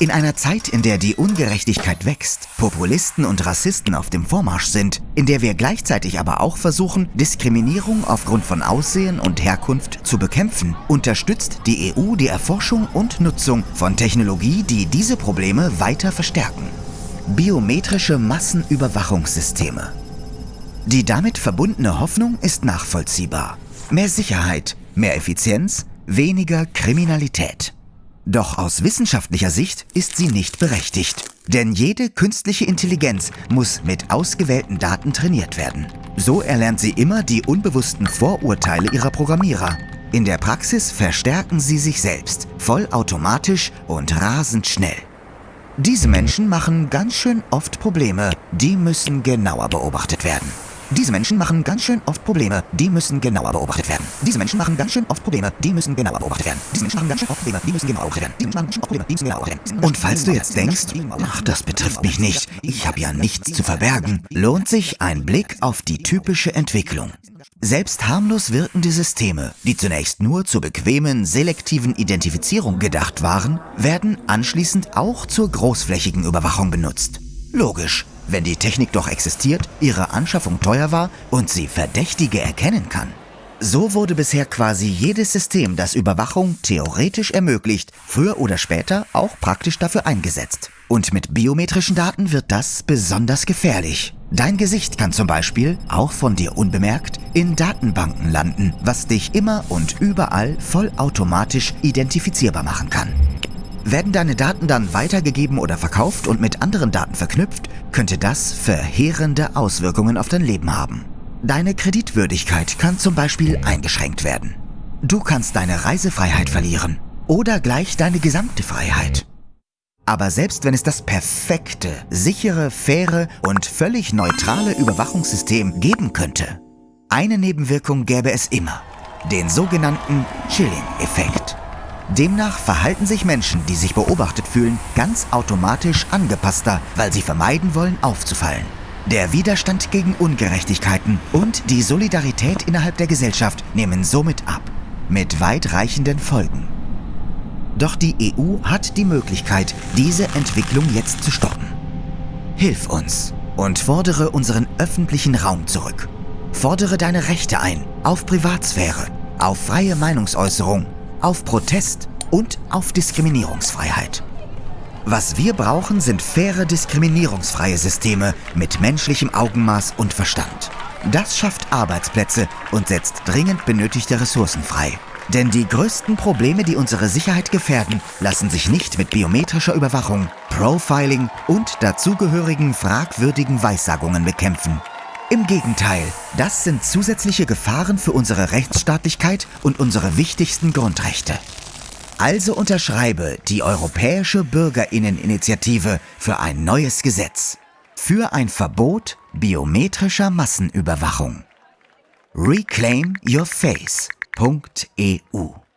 In einer Zeit, in der die Ungerechtigkeit wächst, Populisten und Rassisten auf dem Vormarsch sind, in der wir gleichzeitig aber auch versuchen, Diskriminierung aufgrund von Aussehen und Herkunft zu bekämpfen, unterstützt die EU die Erforschung und Nutzung von Technologie, die diese Probleme weiter verstärken. Biometrische Massenüberwachungssysteme. Die damit verbundene Hoffnung ist nachvollziehbar. Mehr Sicherheit, mehr Effizienz, weniger Kriminalität. Doch aus wissenschaftlicher Sicht ist sie nicht berechtigt. Denn jede künstliche Intelligenz muss mit ausgewählten Daten trainiert werden. So erlernt sie immer die unbewussten Vorurteile ihrer Programmierer. In der Praxis verstärken sie sich selbst, vollautomatisch und rasend schnell. Diese Menschen machen ganz schön oft Probleme, die müssen genauer beobachtet werden. Diese Menschen machen ganz schön oft Probleme, die müssen genauer beobachtet werden. Diese Menschen machen ganz schön oft Probleme, die müssen genauer beobachtet werden. Diese Menschen machen ganz schön oft Probleme, die müssen genauer beobachtet werden. Diese Menschen machen ganz schön oft Probleme, die müssen genauer beobachtet werden. Und falls du jetzt denkst, ach, das betrifft mich nicht, ich habe ja nichts zu verbergen, lohnt sich ein Blick auf die typische Entwicklung. Selbst harmlos wirkende Systeme, die zunächst nur zur bequemen, selektiven Identifizierung gedacht waren, werden anschließend auch zur großflächigen Überwachung benutzt. Logisch, wenn die Technik doch existiert, ihre Anschaffung teuer war und sie Verdächtige erkennen kann. So wurde bisher quasi jedes System, das Überwachung theoretisch ermöglicht, früher oder später auch praktisch dafür eingesetzt. Und mit biometrischen Daten wird das besonders gefährlich. Dein Gesicht kann zum Beispiel, auch von dir unbemerkt, in Datenbanken landen, was dich immer und überall vollautomatisch identifizierbar machen kann. Werden deine Daten dann weitergegeben oder verkauft und mit anderen Daten verknüpft, könnte das verheerende Auswirkungen auf dein Leben haben. Deine Kreditwürdigkeit kann zum Beispiel eingeschränkt werden. Du kannst deine Reisefreiheit verlieren oder gleich deine gesamte Freiheit. Aber selbst wenn es das perfekte, sichere, faire und völlig neutrale Überwachungssystem geben könnte, eine Nebenwirkung gäbe es immer, den sogenannten Chilling-Effekt. Demnach verhalten sich Menschen, die sich beobachtet fühlen, ganz automatisch angepasster, weil sie vermeiden wollen, aufzufallen. Der Widerstand gegen Ungerechtigkeiten und die Solidarität innerhalb der Gesellschaft nehmen somit ab, mit weitreichenden Folgen. Doch die EU hat die Möglichkeit, diese Entwicklung jetzt zu stoppen. Hilf uns und fordere unseren öffentlichen Raum zurück. Fordere deine Rechte ein auf Privatsphäre, auf freie Meinungsäußerung auf Protest und auf Diskriminierungsfreiheit. Was wir brauchen, sind faire diskriminierungsfreie Systeme mit menschlichem Augenmaß und Verstand. Das schafft Arbeitsplätze und setzt dringend benötigte Ressourcen frei. Denn die größten Probleme, die unsere Sicherheit gefährden, lassen sich nicht mit biometrischer Überwachung, Profiling und dazugehörigen fragwürdigen Weissagungen bekämpfen. Im Gegenteil, das sind zusätzliche Gefahren für unsere Rechtsstaatlichkeit und unsere wichtigsten Grundrechte. Also unterschreibe die Europäische Bürgerinneninitiative für ein neues Gesetz. Für ein Verbot biometrischer Massenüberwachung. reclaimyourface.eu